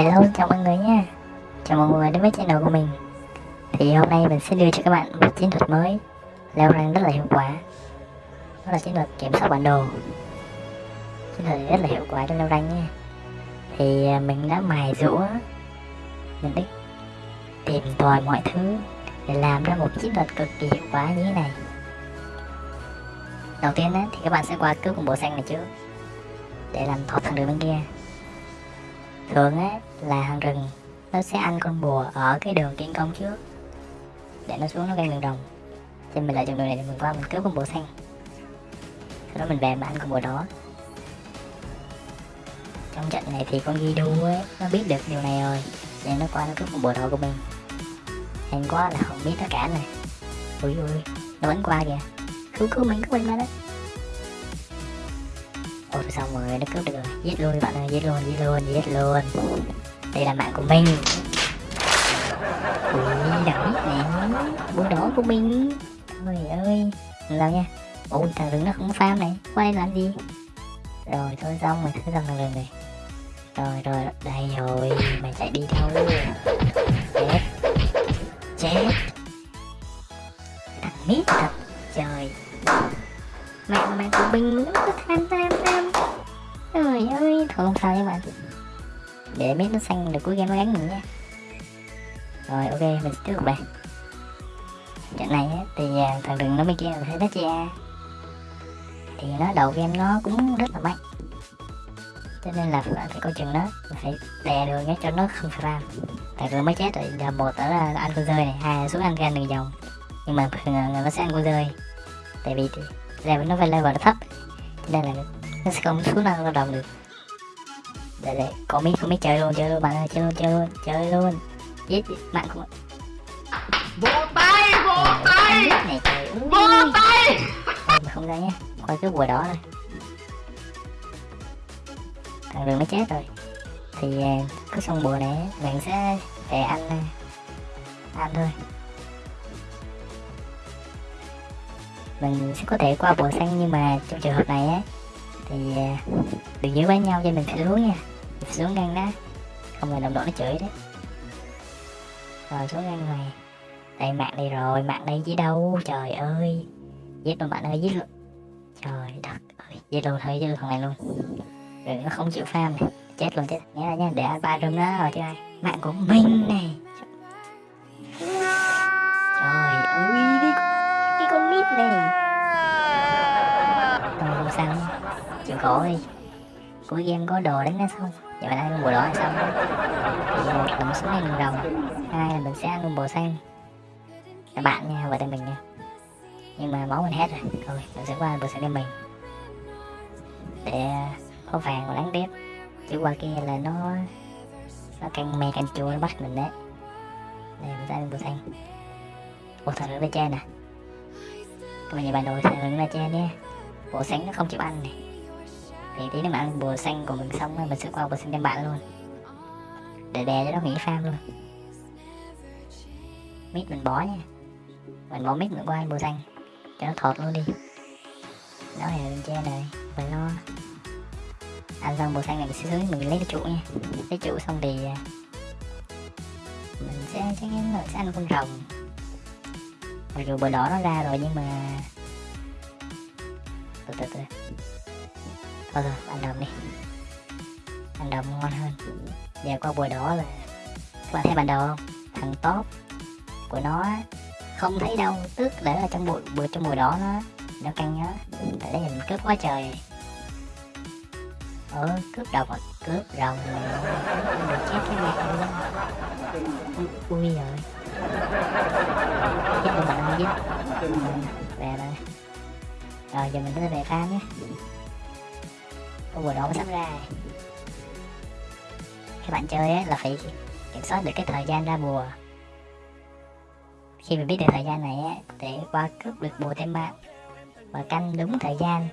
Hello, chào mọi người nha. Chào mọi người đến với channel của mình. Thì hôm nay mình sẽ đưa cho các bạn một chiến thuật mới Leo rank rất là hiệu quả. Đó là chiến thuật kiểm soát bản đồ. Chiến thuật rất là hiệu quả trong leo rank nha. Thì à, mình đã mài rũa Mình đã tìm tòi mọi thứ Để làm ra một chiến thuật cực kỳ hiệu quả như thế này. Đầu tiên á, thì các bạn sẽ qua cướp con bộ xanh này trước Để làm thọt thằng đường bên kia thường á là hàng rừng. Nó sẽ ăn con bùa ở cái đường tiến công trước. Để nó xuống nó gây đường đồng. Cho mình lại chọn đường này để mình qua mình cướp con bùa xanh. Sau đó mình về mà ăn con bùa đó. Trong trận này thì con Gidu ấy, nó biết được điều này rồi. Nên nó qua nó cướp con bùa đỏ của mình. Nhanh quá là không biết tất cả này. Ui ui nó vẫn qua kìa. Cứu cứu mình cứu mình ra đó. Ôi xong rồi nó cướp được rồi. Giết luôn bạn ơi, giết luôn giết luôn giết luôn. Đây là mạng của mình. Ui, đẳng biết nè. Búa đỏ của mình. Trời ơi. Làm nha. Ôi, thằng đứng nó không farm này. Qua đây làm gì? Rồi, thôi xong rồi thôi xong thằng rừng này Rồi rồi, đây rồi. Mày chạy đi thôi. Chết. Chết. Thằng mít thật. Trời. Mẹ mạng của mình nó có tham tham tham Trời ơi Thôi không sao nha bạn. Để biết nó xanh được cuối game nó gắn mình nha. Rồi ok mình tiếp tục đây. Trận này thì à, thằng rừng nó mới kia là thấy đất Thì nó đầu game nó cũng rất là mạnh. Cho nên là phải, phải coi chừng nó phải đè đường nhé cho nó không phải ram tại vừa mới chết rồi giờ một đó là ăn con rơi này hai là xuống ăn gan đường vòng. Nhưng mà thường nó sẽ ăn con rơi. Tại vì level nó phải level nó thấp. Cho nên là nó sẽ không xuống đâu đồng được? Để để có mấy có mấy chơi luôn chơi luôn bạn ơi chơi luôn chơi luôn chơi luôn. Giết bạn không vỗ tay vỗ tay. này trời vỗ tay. Thôi không ra nhé. Coi cái bùa đỏ này. Thằng đường nó chết rồi. Thì à, cứ xong bùa này mình sẽ về ăn à, ăn thôi. Mình sẽ có thể qua bùa xanh nhưng mà trong trường hợp này á thì à, đừng giữ với nhau cho mình phải xuống nha. Mình xuống ngăn đó không là đồng đội nó chửi đấy. Rồi, xuống ngăn này. Đây, mạng đây rồi, mạng đây chứ đâu. Trời ơi. Giết luôn bạn ơi, giết luôn. Trời đất ơi. Giết luôn, thôi chứ thằng này luôn. Rồi, nó không chịu farm này. Chết luôn chết nhớ nha, để ba rừng đó rồi chứ ai. Mạng của mình này. Chịu khổ đi. Cuối game có đồ đánh nó xong giờ mình ăn bồ đỏ là xong một là mình xuống đây mình rồng hai là mình sẽ ăn bồ xanh các bạn nha và tay mình nha. Nhưng mà máu mình hết rồi. Thôi, mình sẽ qua bồ xanh đem mình. Để à, có vàng và đánh tiếp chứ qua kia là nó nó căng me căng chua, nó bắt mình đấy. Đây, mình ra bồ xanh ủa là nó trên nè. Các bạn nhìn bản đồ thằng nó trên nha. Bộ xanh nó không chịu ăn này thì tí nữa mà ăn bùa xanh của mình xong rồi mình sẽ qua bùa xanh cho bạn luôn. Để đè cho nó nghỉ farm luôn. Mít mình bỏ nha. Mình bỏ mít mình qua bùa xanh. Cho nó thọt luôn đi. Đó là bên trên này, mình lo. Ăn xong bùa xanh này mình sẽ dưới mình lấy cái trụ nha. Lấy trụ xong thì à, mình sẽ, chắc chắn là sẽ ăn con rồng. Mặc dù bờ đỏ nó ra rồi nhưng mà, từ từ từ thôi thôi, ăn đồng đi. Ăn đồng ngon hơn. Giờ qua bùa đỏ là các bạn thấy bản đồ không? Thằng top của nó không thấy đâu. Tức để là trong bụi bụi trong bùa đỏ nó nó căng nhớ. Tại đây mình cướp quá trời. Ờ cướp đầu rồi cướp rồng à? được chết cái mẹ luôn ui rồi chết luôn mình không giết về rồi. Rồi, giờ mình sẽ về farm nhé con bùa đỏ sắp ra. Các bạn chơi ấy là phải kiểm soát được cái thời gian ra bùa. Khi mình biết được thời gian này ấy, để qua cướp được bùa thêm bạn và canh đúng thời gian.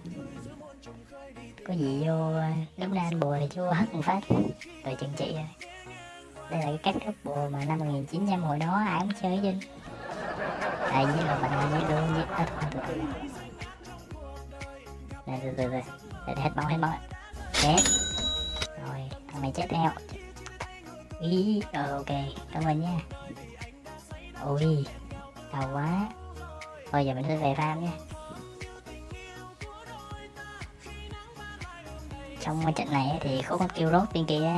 Có gì vô lúc nào ăn bùa thì vô hất một phát. Rồi chừng trị rồi đây là cái cách cướp bùa mà năm 1900 hồi đó ai cũng chơi chứ đây với là bạn với luôn với à, thôi, thôi, thôi. Đây, từ từ từ để hết máu hết máu chết. Rồi, thằng này chết theo. Ý ờ, ok, cảm ơn nha. Ui đau quá. Thôi, giờ mình sẽ về farm nha. Trong cái trận này thì có con kêu rốt bên kia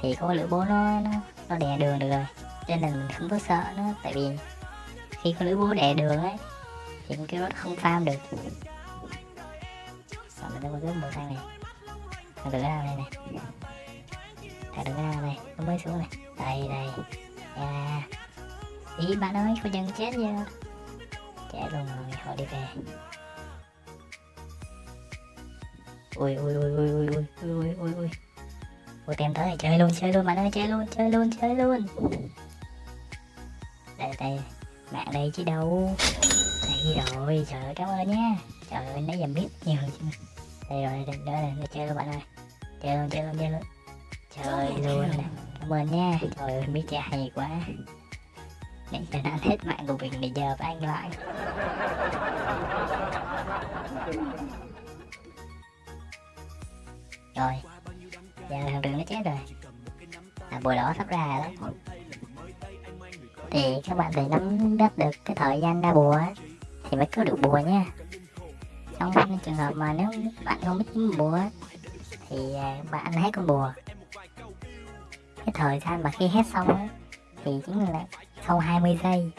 thì có lửa bố nó nó nó đè đường được rồi. Cho nên mình không có sợ nó, tại vì khi có lưỡi búa đè đường ấy thì con kêu rốt không farm được mình đang có màu xanh này. Thằng đừng ra đây này. Thằng đừng ra đây nó mới xuống này. Đây đây. À ý, bạn ơi có chân chết chưa? Chết luôn rồi họ đi về. Ui ui ui ui ui ui ui ui ui ui. Tìm tới chơi luôn chơi luôn, bạn ơi, chơi luôn chơi luôn chơi luôn. Đây đây. Bạn đây chứ đâu. Đây rồi, trời ơi, cảm ơn nha. Trời ơi, nãy giờ biết nhiều chứ đây rồi đây, đây, đây chơi luôn bạn ơi. Chơi luôn chơi luôn chơi luôn. Chơi luôn nè cảm ơn nha. Trời ơi biết chơi hay quá. Nãy giờ đã hết mạng của mình để giờ anh lại. Rồi Giờ thằng rừng nó chết rồi. À bùa đỏ sắp ra đó. Thì các bạn phải nắm bắt được cái thời gian ra bùa Thì mới có được bùa nha trong trường hợp mà nếu bạn không biết bùa Thì à, bạn hết con bùa. Cái thời gian mà khi hết xong ấy, Thì chính là sau 20 giây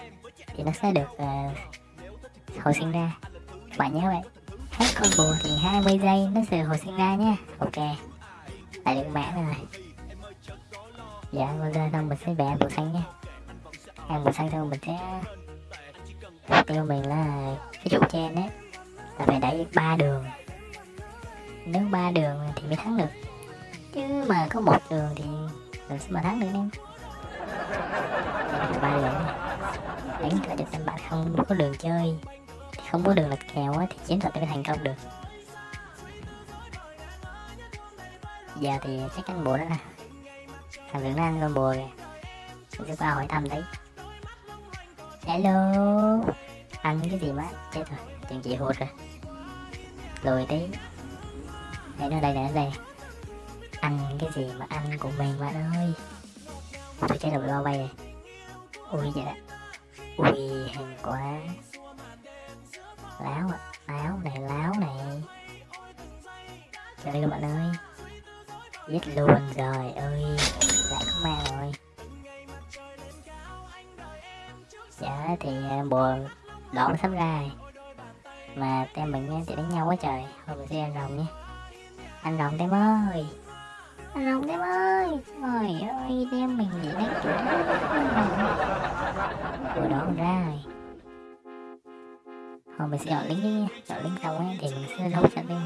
thì nó sẽ được uh, hồi sinh ra. Bạn nhớ vậy. Hết con bùa thì 20 giây nó sẽ hồi sinh ra nhé ok. Lại được mã rồi dạ bây giờ xong mình sẽ vẽ bùa xanh nhé ăn bùa xanh xong mình sẽ mục tiêu mình là cái trụ trên đấy là phải đẩy ba đường. Nếu ba đường thì mới thắng được. Chứ mà có một đường thì làm sao mà thắng được em? Ba đường. Đánh là được năm bạn không có đường chơi. Thì không có đường lật kèo á, thì chiến thuật mới thành công được. Giờ thì chắc chắn bùa đó nè. Thằng Vĩnh An con bùa kìa. Mình sẽ qua hỏi thăm đấy. Hello. Ăn cái gì má? Chết rồi. Chuyện chị hụt rồi lùi tí để nó đây nè đây. Ăn cái gì mà ăn của mình bạn ơi. Tôi chết rồi bao bay này, ui vậy đó, ui hàng quá. Láo ạ. Láo này láo này. Cho đây các bạn ơi. Giết luôn rồi ơi. Lại không mang rồi. Dạ thì à, bùa đỏ sắp ra rồi mà tem mình thì đánh nhau quá trời. Thôi, mình sẽ anh rồng nhé. Anh rồng tem ơi. Anh rồng tem ơi. Trời ơi, tem mình chỉ đánh chủ bùa đó ra rồi. Thôi, mình sẽ gọi lính đi. Nha lính xong ấy, thì mình sẽ đấu trận tem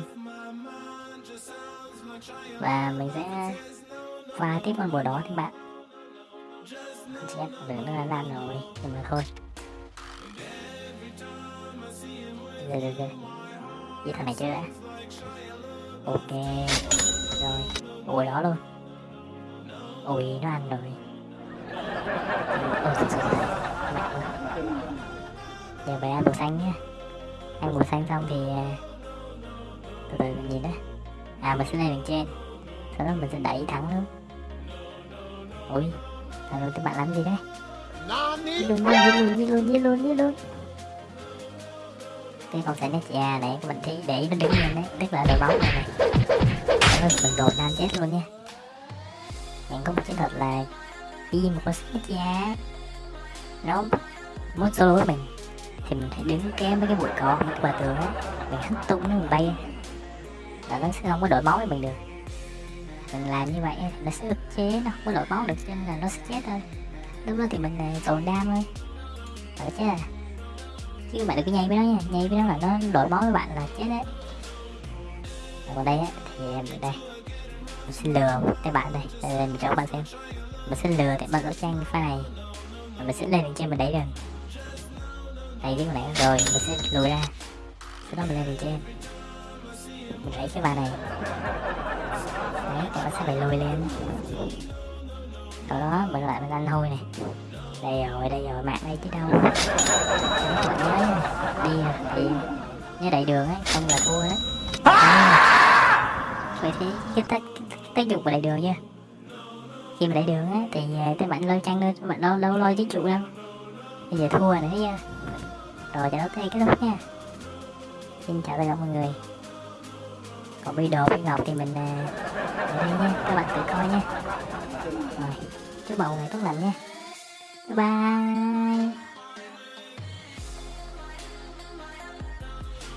và mình sẽ pha tiếp con bùa đó các bạn. Chết được nó là lan rồi. Nhưng mà thôi. Rồi rồi rồi với thằng này chưa đã? Ok, rồi. Ủa, đó luôn. Ui nó ăn rồi. Ôi thật sự mẹ ơi giờ về ăn bột xanh nhá. Ăn bột xanh xong thì à, từ từ mình nhìn đó à mình sẽ lên đường trên sau đó mình sẽ đẩy thẳng luôn. Ui, thằng rồi các bạn làm gì đấy? Đi luôn đi luôn đi luôn đi luôn đi luôn cái con sẽ nét già này của mình thấy để nó đứng lên đấy. Tức là đội bóng này này Đó, mình đồ nam chết luôn nha. Mình có một chiến thuật là khi một con nét già nó muốn solo với mình. Thì mình phải đứng kém với cái bụi cỏ cái bờ tường á. Mình hất tung nó mình bay. Là nó sẽ không có đổi máu với mình được. Mình làm như vậy nó sẽ ức chế nó không có đổi máu được cho nên là nó sẽ chết thôi. Lúc đó thì mình này tồn đam thôi. Ở chết à? Chứ bạn đừng có nhây với nó nha. Nhây với nó là nó đổi bó với bạn là chết đấy. Còn đây á thì em đây. Mình sẽ lừa các cái bạn đây. Đây, đây mình cho các bạn xem. Mình sẽ lừa các bạn ở trang pha này. Và mình sẽ lên trên mình đấy rồi. Đây cái này rồi mình sẽ lùi ra. Sau đó mình lên trên. Mình lấy cái bàn này. Đấy các nó sẽ phải lùi lên. Sau đó mình lại mình ăn thôi này đây rồi đây rồi mạng đây chứ đâu. Đấy, nhớ đi à, thì nhớ đầy đường ấy không là thua đấy à, vậy thì cái tác tác dụng của đẩy đường nha. Khi mà đầy đường á thì à, tới bạn lôi trăng thôi bạn đâu đâu lôi chiến trụ đâu. Bây giờ thua nữa nha. Rồi trận đấu tới đây kết thúc nha. Xin chào tất cả mọi người. Còn bi đồ bi ngọc thì mình à, ở đây nha. Các bạn tự coi nha. Rồi chúc mọi người tốt lành nha bye.